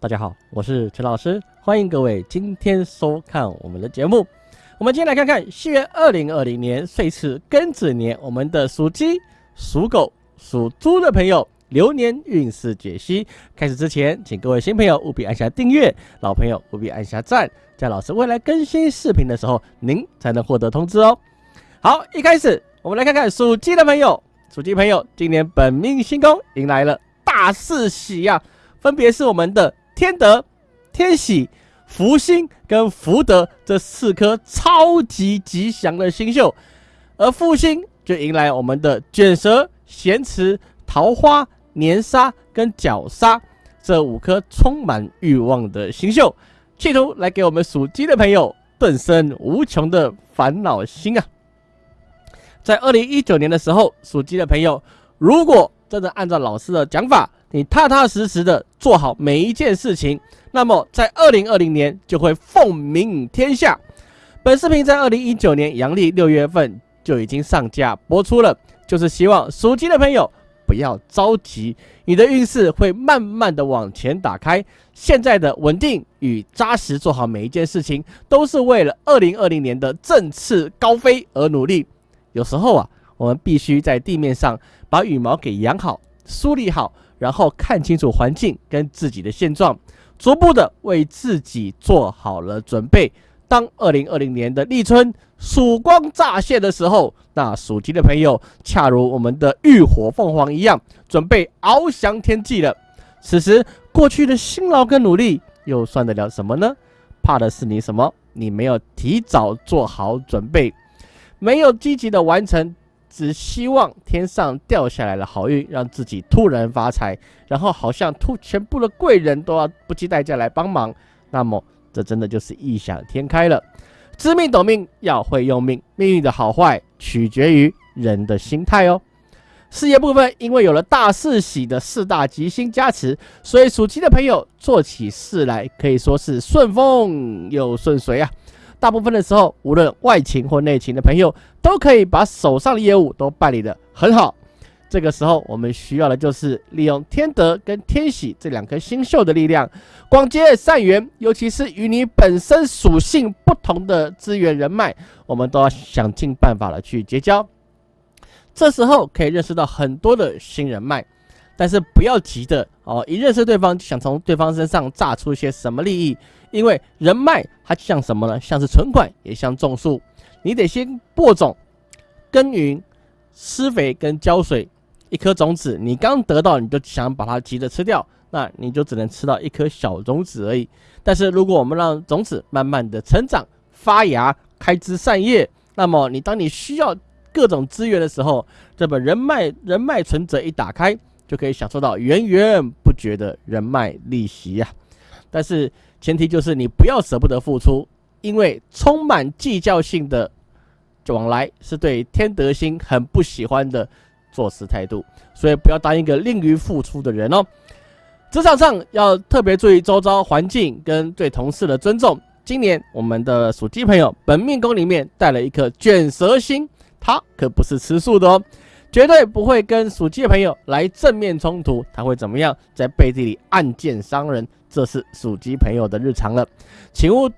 大家好，我是陈老师，欢迎各位今天收看我们的节目。我们今天来看看西元二零二零年岁次庚子年，我们的属鸡、属狗、属猪的朋友流年运势解析。开始之前，请各位新朋友务必按下订阅，老朋友务必按下赞，在老师未来更新视频的时候，您才能获得通知哦。好，一开始我们来看看属鸡的朋友，属鸡朋友今年本命星宫迎来了大四喜呀，分别是我们的。天德、天喜、福星跟福德这四颗超级吉祥的星宿，而复星就迎来我们的卷舌、咸池、桃花、年沙跟角沙这五颗充满欲望的星宿，企图来给我们属鸡的朋友顿生无穷的烦恼心啊！在二零一九年的时候，属鸡的朋友如果真的按照老师的讲法，你踏踏实实的做好每一件事情，那么在二零二零年就会凤鸣天下。本视频在二零一九年阳历六月份就已经上架播出了，就是希望属鸡的朋友不要着急，你的运势会慢慢的往前打开。现在的稳定与扎实，做好每一件事情，都是为了二零二零年的振翅高飞而努力。有时候啊，我们必须在地面上把羽毛给养好，梳理好。然后看清楚环境跟自己的现状，逐步的为自己做好了准备。当二零二零年的立春曙光乍现的时候，那属鸡的朋友恰如我们的浴火凤凰一样，准备翱翔天际了。此时过去的辛劳跟努力又算得了什么呢？怕的是你什么？你没有提早做好准备，没有积极的完成。只希望天上掉下来的好运，让自己突然发财，然后好像突全部的贵人都要不计代价来帮忙，那么这真的就是异想天开了。知命懂命，要会用命，命运的好坏取决于人的心态哦。事业部分，因为有了大四喜的四大吉星加持，所以属鸡的朋友做起事来可以说是顺风又顺水啊。大部分的时候，无论外勤或内勤的朋友，都可以把手上的业务都办理的很好。这个时候，我们需要的就是利用天德跟天喜这两颗星宿的力量，广结善缘，尤其是与你本身属性不同的资源人脉，我们都要想尽办法的去结交。这时候可以认识到很多的新人脉，但是不要急的哦，一认识对方就想从对方身上榨出一些什么利益。因为人脉它像什么呢？像是存款，也像种树，你得先播种、耕耘、施肥跟浇水。一颗种子，你刚得到，你就想把它急着吃掉，那你就只能吃到一颗小种子而已。但是如果我们让种子慢慢的成长、发芽、开枝散叶，那么你当你需要各种资源的时候，这本人脉人脉存折一打开，就可以享受到源源不绝的人脉利息呀。但是。前提就是你不要舍不得付出，因为充满计较性的往来是对天德星很不喜欢的做事态度，所以不要当一个吝于付出的人哦。职场上要特别注意周遭环境跟对同事的尊重。今年我们的属鸡朋友本命宫里面带了一颗卷舌星，他可不是吃素的哦。绝对不会跟属鸡的朋友来正面冲突，他会怎么样？在背地里暗箭伤人，这是属鸡朋友的日常了。请务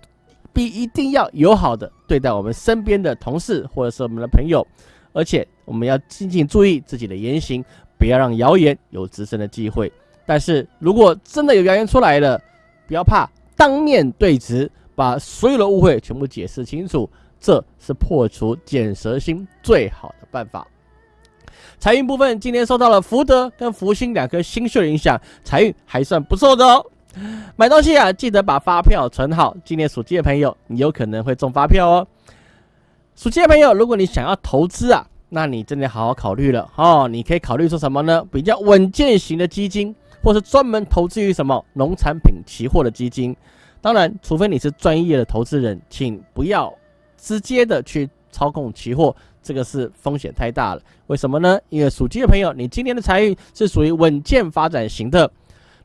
必一定要友好的对待我们身边的同事或者是我们的朋友，而且我们要静静注意自己的言行，不要让谣言有滋生的机会。但是如果真的有谣言出来了，不要怕，当面对质，把所有的误会全部解释清楚，这是破除剪舌心最好的办法。财运部分，今天受到了福德跟福星两颗星宿的影响，财运还算不错的哦。买东西啊，记得把发票存好。今年属鸡的朋友，你有可能会中发票哦。属鸡的朋友，如果你想要投资啊，那你真的好好考虑了哦。你可以考虑说什么呢？比较稳健型的基金，或是专门投资于什么农产品期货的基金。当然，除非你是专业的投资人，请不要直接的去操控期货。这个是风险太大了，为什么呢？因为属鸡的朋友，你今年的财运是属于稳健发展型的。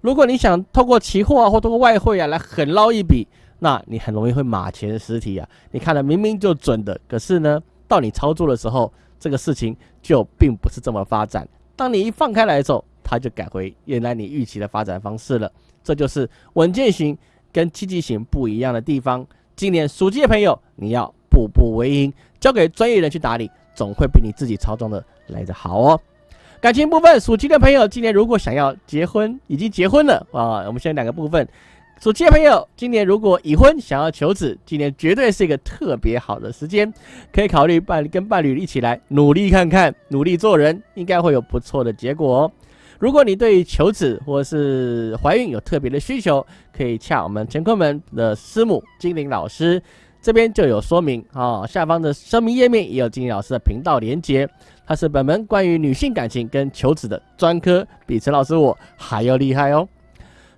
如果你想透过期货啊，或通过外汇啊来狠捞一笔，那你很容易会马前失蹄啊。你看的明明就准的，可是呢，到你操作的时候，这个事情就并不是这么发展。当你一放开来的时候，它就改回原来你预期的发展方式了。这就是稳健型跟积极型不一样的地方。今年属鸡的朋友，你要步步为营，交给专业人去打理，总会比你自己操纵的来得好哦。感情部分，属鸡的朋友，今年如果想要结婚，已经结婚了啊，我们先两个部分。属鸡的朋友，今年如果已婚想要求子，今年绝对是一个特别好的时间，可以考虑伴跟伴侣一起来努力看看，努力做人，应该会有不错的结果哦。如果你对求子或是怀孕有特别的需求，可以洽我们乾坤门的师母精灵老师，这边就有说明啊。下方的声明页面也有金老师的频道连接，他是本门关于女性感情跟求子的专科，比陈老师我还要厉害哦。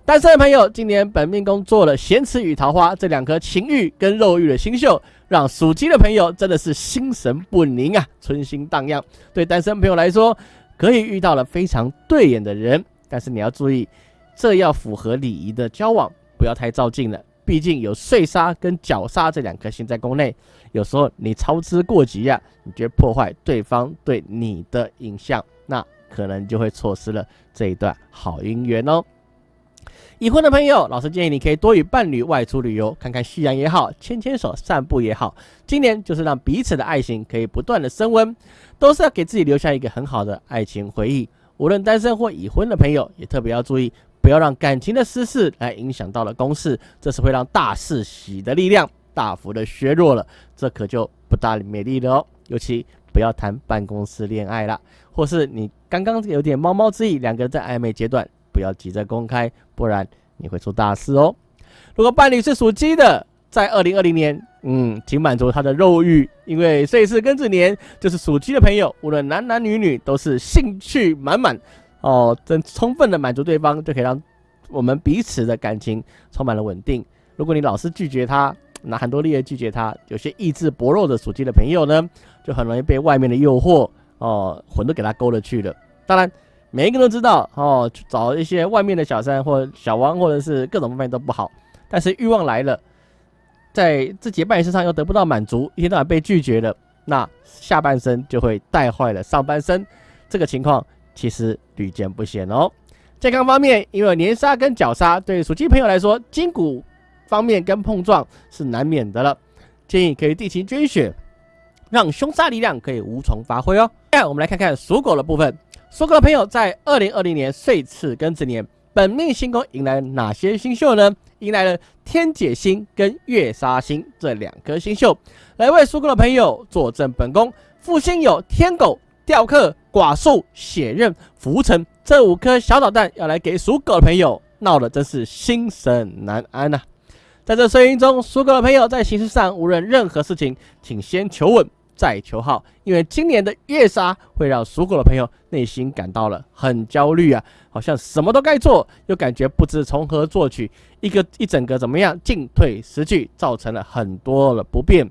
单身的朋友，今年本命宫做了咸池与桃花这两颗情欲跟肉欲的星宿，让属鸡的朋友真的是心神不宁啊，春心荡漾。对单身朋友来说，可以遇到了非常对眼的人，但是你要注意，这要符合礼仪的交往，不要太照镜了。毕竟有碎沙跟绞杀这两颗星在宫内，有时候你操之过急呀，你觉得破坏对方对你的印象，那可能就会错失了这一段好姻缘哦。已婚的朋友，老师建议你可以多与伴侣外出旅游，看看夕阳也好，牵牵手散步也好。今年就是让彼此的爱情可以不断的升温。都是要给自己留下一个很好的爱情回忆。无论单身或已婚的朋友，也特别要注意，不要让感情的私事来影响到了公事，这是会让大事喜的力量大幅的削弱了，这可就不大美丽了哦。尤其不要谈办公室恋爱了，或是你刚刚有点猫猫之意，两个人在暧昧阶段，不要急着公开，不然你会出大事哦。如果伴侣是属鸡的，在二零二零年。嗯，请满足他的肉欲，因为岁是庚子年，就是属鸡的朋友，无论男男女女，都是兴趣满满哦，真充分的满足对方，就可以让我们彼此的感情充满了稳定。如果你老是拒绝他，拿很多力来拒绝他，有些意志薄弱的属鸡的朋友呢，就很容易被外面的诱惑哦，魂都给他勾了去了。当然，每一个人都知道哦，找一些外面的小三或小王，或者是各种方面都不好，但是欲望来了。在自己的半身上又得不到满足，一天到晚被拒绝了，那下半身就会带坏了上半身。这个情况其实屡见不鲜哦。健康方面，因为年杀跟角杀，对属鸡朋友来说，筋骨方面跟碰撞是难免的了。建议可以定期捐血，让凶杀力量可以无从发挥哦。下我们来看看属狗的部分。属狗的朋友在二零二零年岁次庚子年。本命星宫迎来哪些星宿呢？迎来了天解星跟月杀星这两颗星宿，来为属狗的朋友坐镇本宫。副星有天狗、雕刻、寡宿、血刃、浮尘这五颗小导弹，要来给属狗的朋友闹得真是心神难安呐！在这声音中，属狗的朋友在形式上无论任何事情，请先求稳。再求好，因为今年的月杀会让属狗的朋友内心感到了很焦虑啊，好像什么都该做，又感觉不知从何做起，一个一整个怎么样进退失据，造成了很多的不便。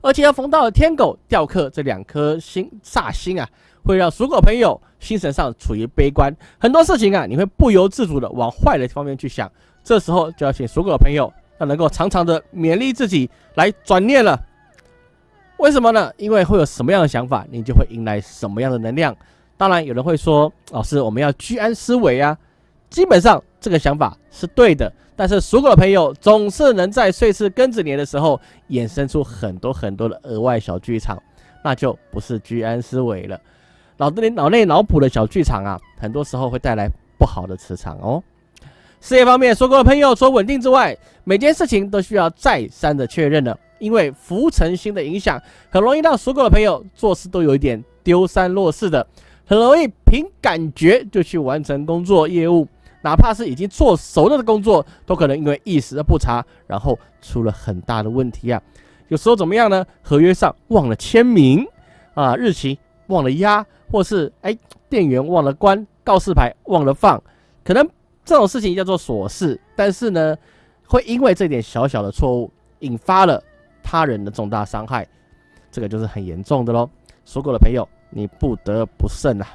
而且要逢到天狗、吊客这两颗星煞星啊，会让属狗朋友心神上处于悲观，很多事情啊，你会不由自主的往坏的方面去想。这时候就要请属狗朋友要能够常常的勉励自己来转念了。为什么呢？因为会有什么样的想法，你就会迎来什么样的能量。当然，有人会说：“老师，我们要居安思危啊。”基本上这个想法是对的，但是属狗的朋友总是能在岁次庚子年的时候衍生出很多很多的额外小剧场，那就不是居安思危了。脑子里脑内脑补的小剧场啊，很多时候会带来不好的磁场哦。事业方面，属狗的朋友除了稳定之外，每件事情都需要再三的确认了。因为浮沉心的影响，很容易让属狗的朋友做事都有一点丢三落四的，很容易凭感觉就去完成工作业务，哪怕是已经做熟了的工作，都可能因为一时的不察，然后出了很大的问题啊。有时候怎么样呢？合约上忘了签名啊，日期忘了压，或是哎店员忘了关，告示牌忘了放，可能这种事情叫做琐事，但是呢，会因为这点小小的错误引发了。他人的重大伤害，这个就是很严重的喽。说过的朋友，你不得不慎啊！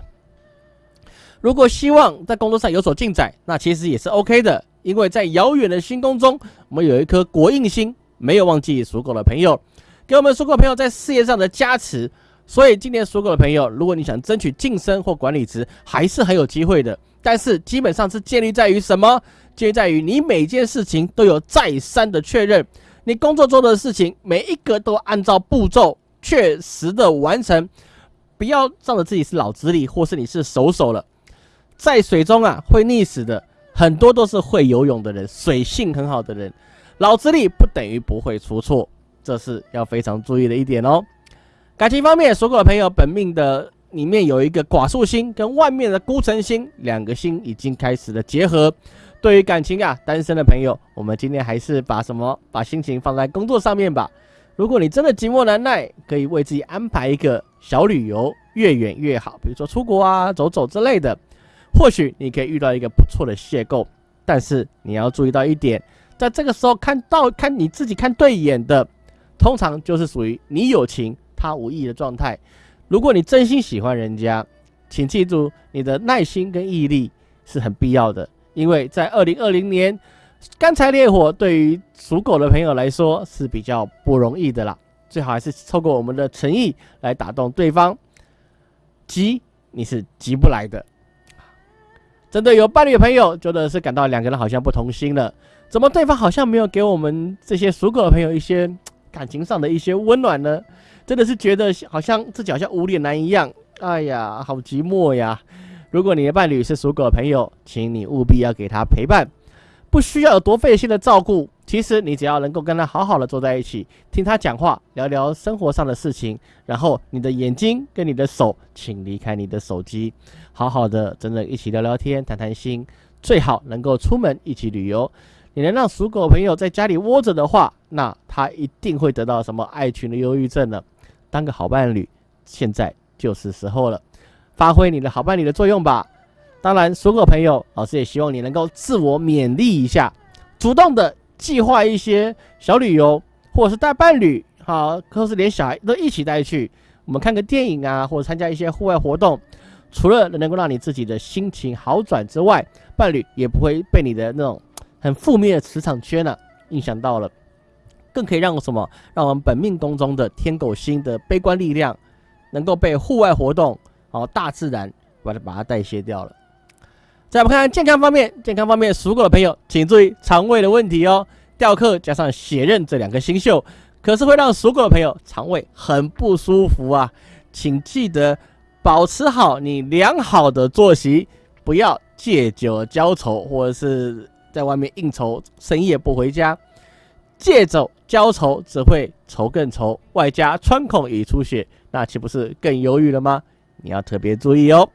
如果希望在工作上有所进展，那其实也是 OK 的，因为在遥远的星宫中，我们有一颗国印星，没有忘记属狗的朋友，给我们属狗朋友在事业上的加持，所以今年属狗的朋友，如果你想争取晋升或管理职，还是很有机会的。但是基本上是建立在于什么？建立在于你每件事情都有再三的确认，你工作中的事情每一个都按照步骤确实的完成，不要仗着自己是老资历或是你是手手了，在水中啊会溺死的很多都是会游泳的人，水性很好的人，老资历不等于不会出错，这是要非常注意的一点哦。感情方面，属狗的朋友，本命的里面有一个寡宿星跟外面的孤城星，两个星已经开始了结合。对于感情啊，单身的朋友，我们今天还是把什么把心情放在工作上面吧。如果你真的寂寞难耐，可以为自己安排一个小旅游，越远越好，比如说出国啊、走走之类的。或许你可以遇到一个不错的邂逅，但是你要注意到一点，在这个时候看到看你自己看对眼的，通常就是属于你有情。他无意的状态，如果你真心喜欢人家，请记住你的耐心跟毅力是很必要的，因为在二零二零年，干柴烈火对于属狗的朋友来说是比较不容易的啦。最好还是透过我们的诚意来打动对方，急你是急不来的。真的有伴侣朋友，觉得是感到两个人好像不同心了，怎么对方好像没有给我们这些属狗的朋友一些感情上的一些温暖呢？真的是觉得好像自己好像无脸男一样，哎呀，好寂寞呀！如果你的伴侣是属狗的朋友，请你务必要给他陪伴，不需要有多费心的照顾。其实你只要能够跟他好好的坐在一起，听他讲话，聊聊生活上的事情，然后你的眼睛跟你的手，请离开你的手机，好好的真的一起聊聊天、谈谈心，最好能够出门一起旅游。你能让属狗朋友在家里窝着的话，那他一定会得到什么爱情的忧郁症呢？当个好伴侣，现在就是时候了，发挥你的好伴侣的作用吧。当然，所有朋友，老师也希望你能够自我勉励一下，主动的计划一些小旅游，或者是带伴侣，好，或是连小孩都一起带去，我们看个电影啊，或者参加一些户外活动。除了能够让你自己的心情好转之外，伴侣也不会被你的那种很负面的磁场圈呢影响到了。更可以让我什么？让我们本命宫中的天狗星的悲观力量，能够被户外活动、哦大自然把它把它代谢掉了。再我们看健康方面，健康方面属狗的朋友，请注意肠胃的问题哦。吊客加上血刃这两个星宿，可是会让属狗的朋友肠胃很不舒服啊。请记得保持好你良好的作息，不要借酒浇愁，或者是在外面应酬，深夜不回家。借酒浇愁只会愁更愁，外加穿孔已出血，那岂不是更忧郁了吗？你要特别注意哦。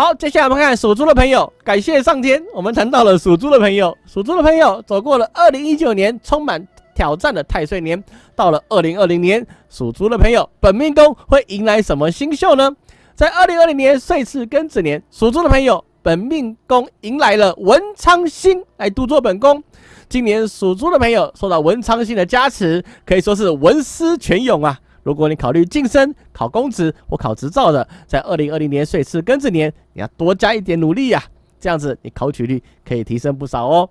好，接下来我们看属猪的朋友，感谢上天，我们谈到了属猪的朋友，属猪的朋友走过了二零一九年充满挑战的太岁年，到了二零二零年，属猪的朋友本命宫会迎来什么新秀呢？在二零二零年岁次庚子年，属猪的朋友本命宫迎来了文昌星来督作本宫。今年属猪的朋友受到文昌星的加持，可以说是文思泉涌啊！如果你考虑晋升、考公职或考执照的，在二零二零年岁次庚子年，你要多加一点努力呀，这样子你考取率可以提升不少哦。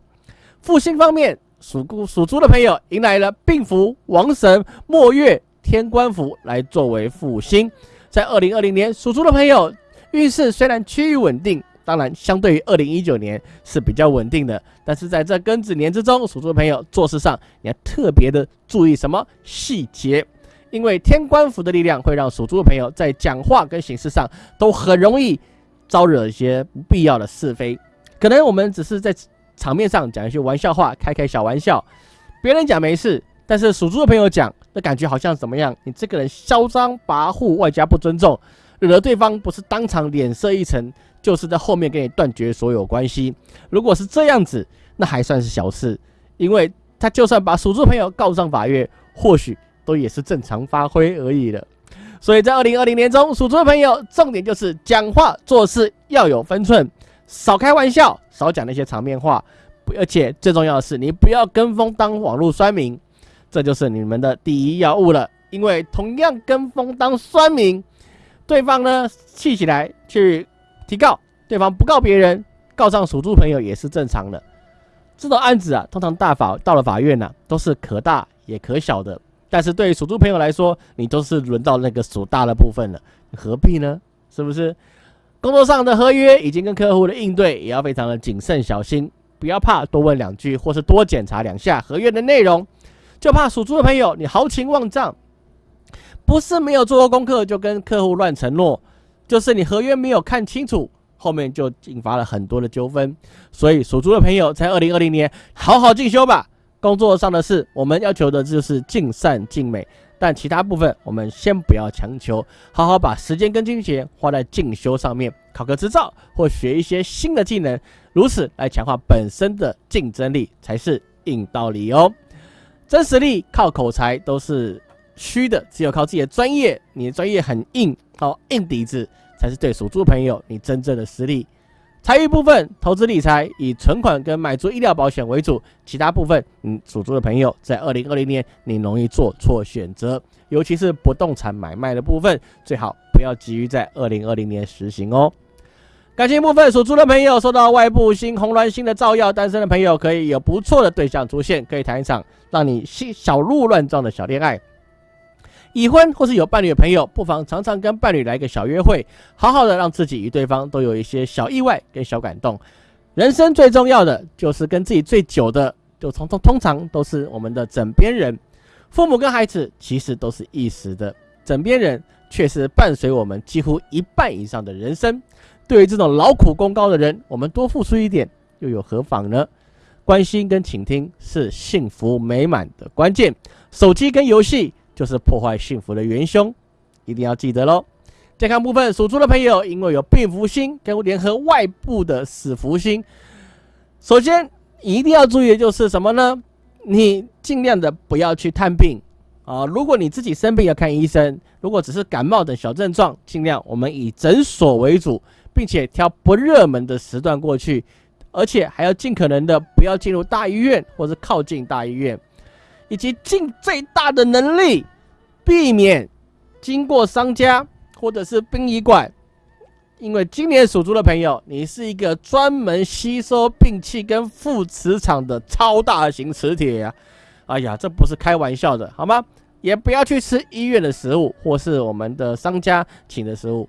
复兴方面，属猪属猪的朋友迎来了病符、王神、末月、天官符来作为复兴，在二零二零年属猪的朋友运势虽然趋于稳定。当然，相对于二零一九年是比较稳定的，但是在这庚子年之中，属猪的朋友做事上你要特别的注意什么细节？因为天官符的力量会让属猪的朋友在讲话跟行事上都很容易招惹一些不必要的是非。可能我们只是在场面上讲一些玩笑话，开开小玩笑，别人讲没事，但是属猪的朋友讲，那感觉好像怎么样？你这个人嚣张跋扈，外加不尊重，惹得对方不是当场脸色一沉。就是在后面跟你断绝所有关系。如果是这样子，那还算是小事，因为他就算把属猪朋友告上法院，或许都也是正常发挥而已了。所以在二零二零年中，属猪的朋友重点就是讲话做事要有分寸，少开玩笑，少讲那些场面话，而且最重要的是，你不要跟风当网络酸民，这就是你们的第一要务了。因为同样跟风当酸民，对方呢气起来去。提告对方不告别人，告上属猪朋友也是正常的。这种案子啊，通常大法到了法院呢，都是可大也可小的。但是对于属猪朋友来说，你都是轮到那个属大的部分了，何必呢？是不是？工作上的合约已经跟客户的应对，也要非常的谨慎小心，不要怕多问两句，或是多检查两下合约的内容，就怕属猪的朋友你豪情万丈，不是没有做过功课就跟客户乱承诺，就是你合约没有看清楚，后面就引发了很多的纠纷。所以属猪的朋友在二零二零年好好进修吧。工作上的事，我们要求的就是尽善尽美，但其他部分我们先不要强求，好好把时间跟金钱花在进修上面，考个执照或学一些新的技能，如此来强化本身的竞争力才是硬道理哦。真实力靠口才都是虚的，只有靠自己的专业，你的专业很硬，好硬底子才是对属猪朋友你真正的实力。财运部分，投资理财以存款跟买足医疗保险为主，其他部分，嗯，属猪的朋友在二零二零年你容易做错选择，尤其是不动产买卖的部分，最好不要急于在二零二零年实行哦。感情部分，属猪的朋友受到外部星红鸾星的照耀，单身的朋友可以有不错的对象出现，可以谈一场让你心小鹿乱撞的小恋爱。已婚或是有伴侣的朋友，不妨常常跟伴侣来个小约会，好好的让自己与对方都有一些小意外跟小感动。人生最重要的就是跟自己最久的，就通通通常都是我们的枕边人。父母跟孩子其实都是一时的，枕边人却是伴随我们几乎一半以上的人生。对于这种劳苦功高的人，我们多付出一点又有何妨呢？关心跟倾听是幸福美满的关键。手机跟游戏。就是破坏幸福的元凶，一定要记得喽。健康部分，属猪的朋友因为有病福星跟联合外部的死福星，首先一定要注意的就是什么呢？你尽量的不要去探病啊。如果你自己生病要看医生，如果只是感冒等小症状，尽量我们以诊所为主，并且挑不热门的时段过去，而且还要尽可能的不要进入大医院或者靠近大医院。以及尽最大的能力避免经过商家或者是殡仪馆，因为今年属猪的朋友，你是一个专门吸收病气跟负磁场的超大型磁铁呀！哎呀，这不是开玩笑的，好吗？也不要去吃医院的食物或是我们的商家请的食物，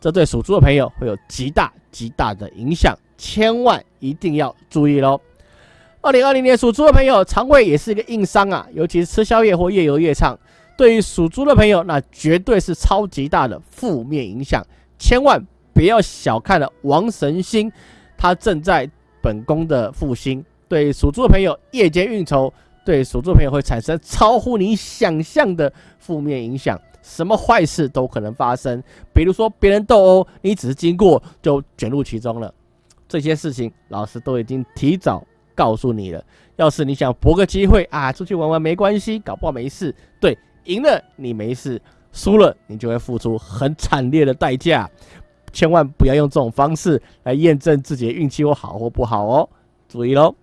这对属猪的朋友会有极大极大的影响，千万一定要注意喽！二零二零年属猪的朋友，肠胃也是一个硬伤啊，尤其是吃宵夜或夜游夜唱，对于属猪的朋友，那绝对是超级大的负面影响。千万不要小看了王神星，他正在本宫的复兴，对属猪的朋友，夜间运筹，对属猪朋友会产生超乎你想象的负面影响，什么坏事都可能发生。比如说别人斗殴，你只是经过就卷入其中了，这些事情老师都已经提早。告诉你了，要是你想搏个机会啊，出去玩玩没关系，搞不好没事。对，赢了你没事，输了你就会付出很惨烈的代价。千万不要用这种方式来验证自己的运气或好或不好哦，注意喽。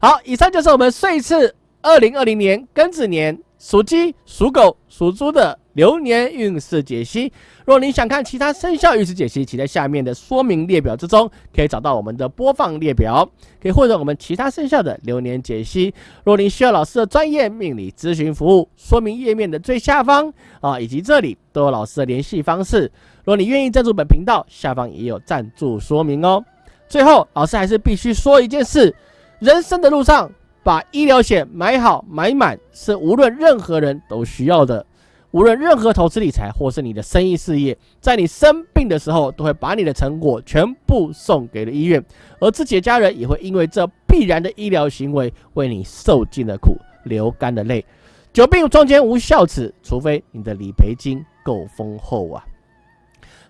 好，以上就是我们岁次二零二零年庚子年属鸡、属狗、属猪的。流年运势解析。若您想看其他生肖运势解析，请在下面的说明列表之中可以找到我们的播放列表，可以获得我们其他生肖的流年解析。若您需要老师的专业命理咨询服务，说明页面的最下方啊，以及这里都有老师的联系方式。若你愿意赞助本频道，下方也有赞助说明哦。最后，老师还是必须说一件事：人生的路上，把医疗险买好买满，是无论任何人都需要的。无论任何投资理财，或是你的生意事业，在你生病的时候，都会把你的成果全部送给了医院，而自己的家人也会因为这必然的医疗行为，为你受尽了苦，流干了泪。久病床前无孝子，除非你的理赔金够丰厚啊！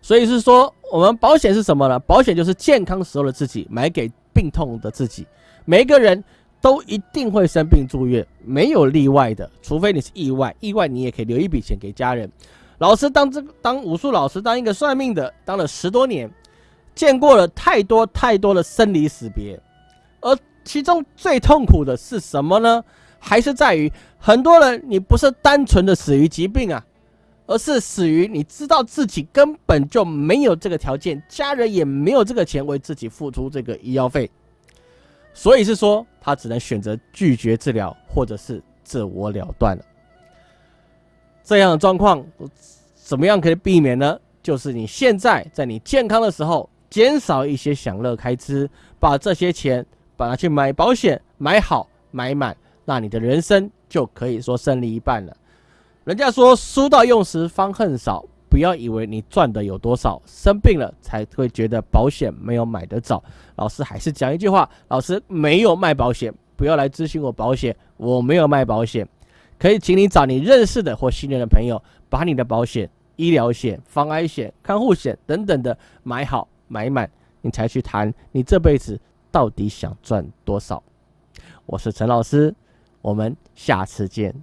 所以是说，我们保险是什么呢？保险就是健康时候的自己买给病痛的自己。每一个人。都一定会生病住院，没有例外的，除非你是意外。意外你也可以留一笔钱给家人。老师当这当武术老师，当一个算命的，当了十多年，见过了太多太多的生离死别。而其中最痛苦的是什么呢？还是在于很多人，你不是单纯的死于疾病啊，而是死于你知道自己根本就没有这个条件，家人也没有这个钱为自己付出这个医药费。所以是说，他只能选择拒绝治疗，或者是自我了断了。这样的状况，怎么样可以避免呢？就是你现在在你健康的时候，减少一些享乐开支，把这些钱把它去买保险，买好买满，那你的人生就可以说胜利一半了。人家说书到用时方恨少，不要以为你赚的有多少，生病了才会觉得保险没有买得早。老师还是讲一句话，老师没有卖保险，不要来咨询我保险，我没有卖保险。可以请你找你认识的或信任的朋友，把你的保险、医疗险、防癌险、看护险等等的买好买满，你才去谈你这辈子到底想赚多少。我是陈老师，我们下次见。